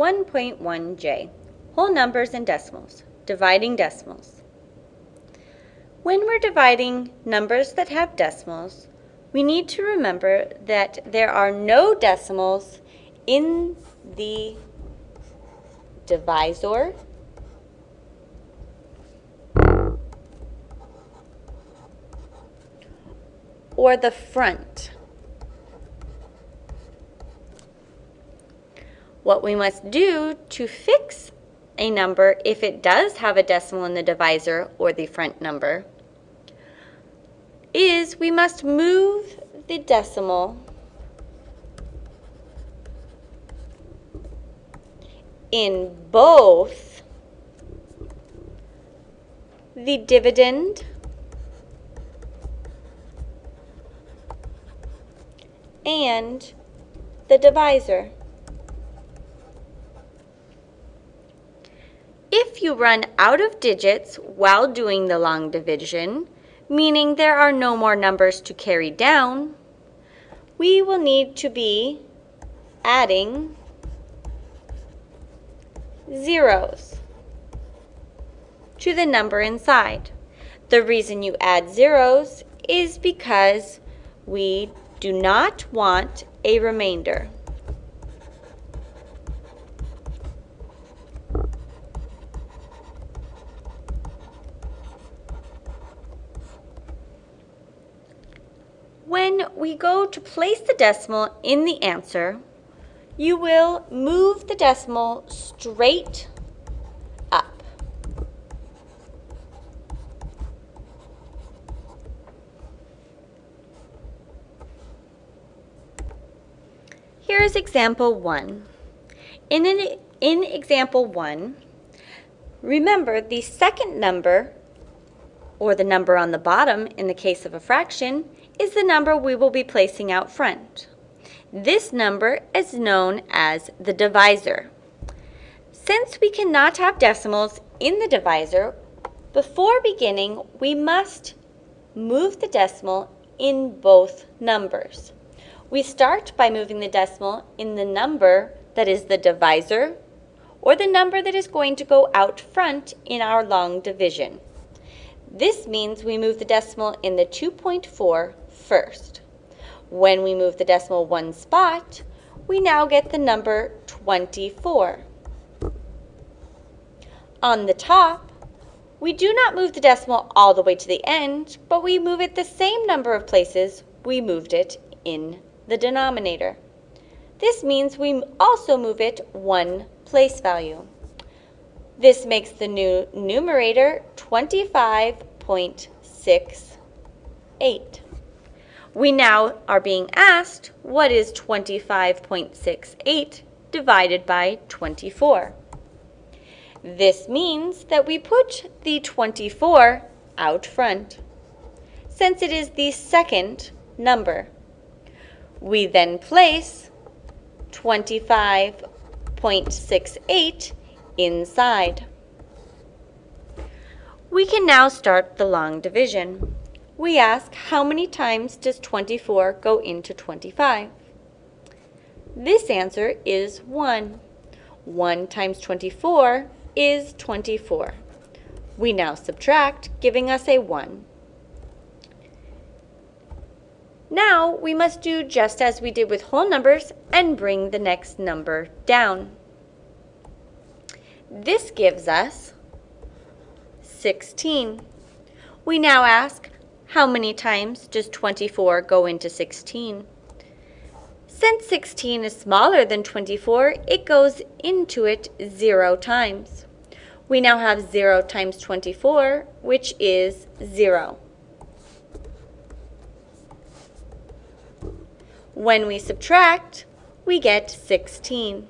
1.1j, whole numbers and decimals, dividing decimals. When we're dividing numbers that have decimals, we need to remember that there are no decimals in the divisor or the front. What we must do to fix a number if it does have a decimal in the divisor or the front number is we must move the decimal in both the dividend and the divisor. If you run out of digits while doing the long division, meaning there are no more numbers to carry down, we will need to be adding zeros to the number inside. The reason you add zeros is because we do not want a remainder. When we go to place the decimal in the answer, you will move the decimal straight up. Here is example 1. In, an, in example 1, remember the second number, or the number on the bottom in the case of a fraction, is the number we will be placing out front. This number is known as the divisor. Since we cannot have decimals in the divisor, before beginning we must move the decimal in both numbers. We start by moving the decimal in the number that is the divisor or the number that is going to go out front in our long division. This means we move the decimal in the 2.4 first. When we move the decimal one spot, we now get the number 24. On the top, we do not move the decimal all the way to the end, but we move it the same number of places we moved it in the denominator. This means we also move it one place value. This makes the new numerator 25.68. We now are being asked, what is 25.68 divided by 24? This means that we put the 24 out front, since it is the second number. We then place 25.68 inside. We can now start the long division we ask how many times does 24 go into 25? This answer is 1. 1 times 24 is 24. We now subtract, giving us a 1. Now we must do just as we did with whole numbers and bring the next number down. This gives us 16. We now ask how many times does 24 go into 16? Since 16 is smaller than 24, it goes into it 0 times. We now have 0 times 24, which is 0. When we subtract, we get 16.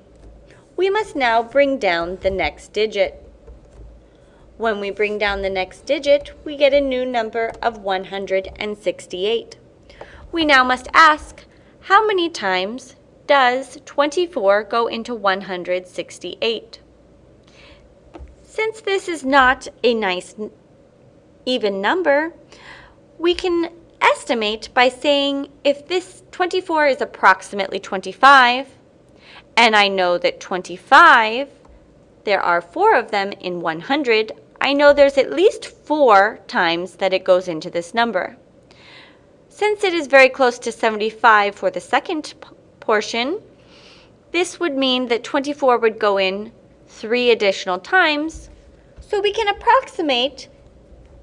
We must now bring down the next digit. When we bring down the next digit, we get a new number of 168. We now must ask, how many times does 24 go into 168? Since this is not a nice even number, we can estimate by saying if this 24 is approximately 25 and I know that 25, there are four of them in 100, I know there's at least four times that it goes into this number. Since it is very close to 75 for the second portion, this would mean that 24 would go in three additional times, so we can approximate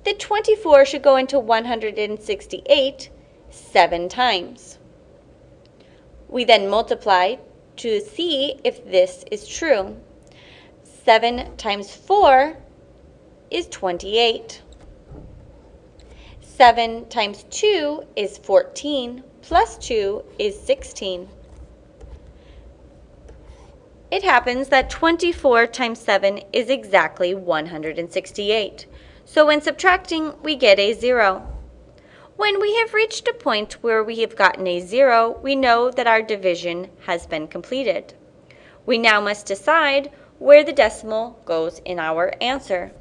that 24 should go into 168 seven times. We then multiply to see if this is true. 7 times 4 is 28. 7 times 2 is 14, plus 2 is 16. It happens that 24 times 7 is exactly 168. So when subtracting, we get a 0. When we have reached a point where we have gotten a 0, we know that our division has been completed. We now must decide where the decimal goes in our answer.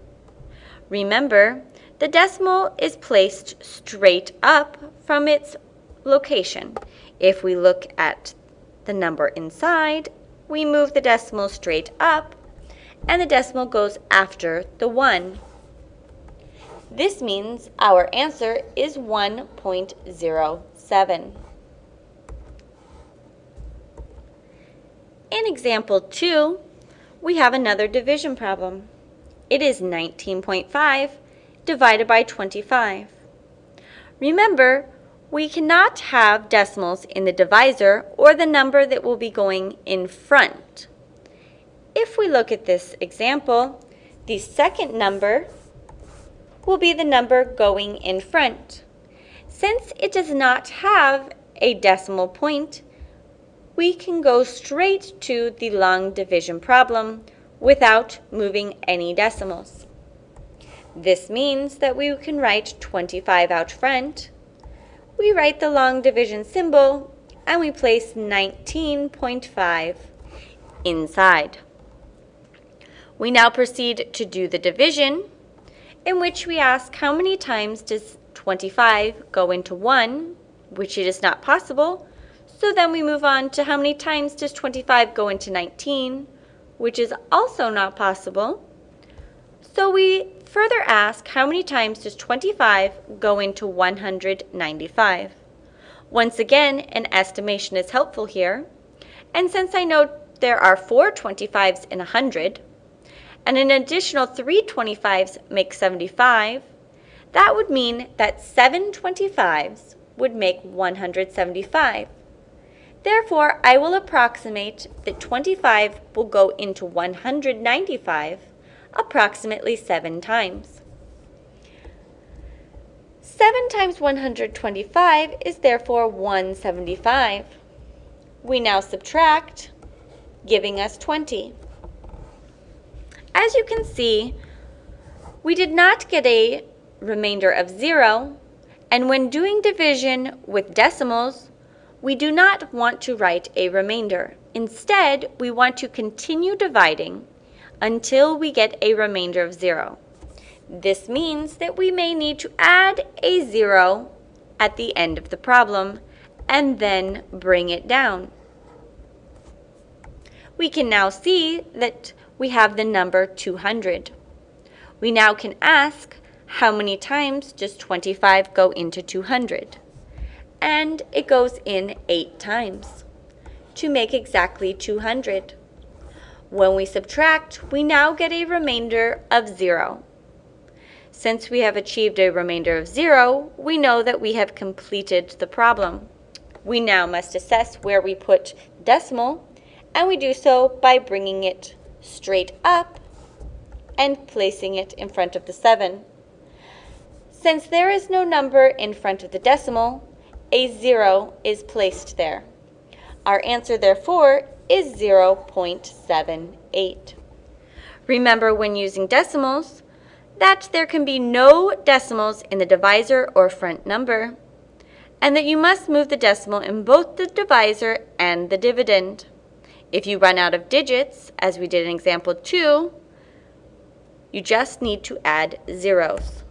Remember, the decimal is placed straight up from its location. If we look at the number inside, we move the decimal straight up, and the decimal goes after the 1. This means our answer is 1.07. In example 2, we have another division problem. It is 19.5 divided by 25. Remember, we cannot have decimals in the divisor or the number that will be going in front. If we look at this example, the second number will be the number going in front. Since it does not have a decimal point, we can go straight to the long division problem without moving any decimals. This means that we can write 25 out front, we write the long division symbol, and we place 19.5 inside. We now proceed to do the division, in which we ask how many times does 25 go into 1, which it is not possible, so then we move on to how many times does 25 go into 19, which is also not possible. So we further ask how many times does 25 go into 195? Once again, an estimation is helpful here. And since I know there are four 25s in 100, and an additional three 25s make 75, that would mean that seven 25s would make 175. Therefore, I will approximate that 25 will go into 195 approximately 7 times. 7 times 125 is therefore 175. We now subtract, giving us 20. As you can see, we did not get a remainder of 0, and when doing division with decimals, we do not want to write a remainder. Instead, we want to continue dividing until we get a remainder of 0. This means that we may need to add a 0 at the end of the problem and then bring it down. We can now see that we have the number 200. We now can ask how many times does 25 go into 200? And it goes in 8 times to make exactly 200. When we subtract, we now get a remainder of 0. Since we have achieved a remainder of 0, we know that we have completed the problem. We now must assess where we put decimal, and we do so by bringing it straight up and placing it in front of the 7. Since there is no number in front of the decimal, a 0 is placed there. Our answer, therefore, is 0.78. Remember when using decimals that there can be no decimals in the divisor or front number, and that you must move the decimal in both the divisor and the dividend. If you run out of digits, as we did in example 2, you just need to add zeros.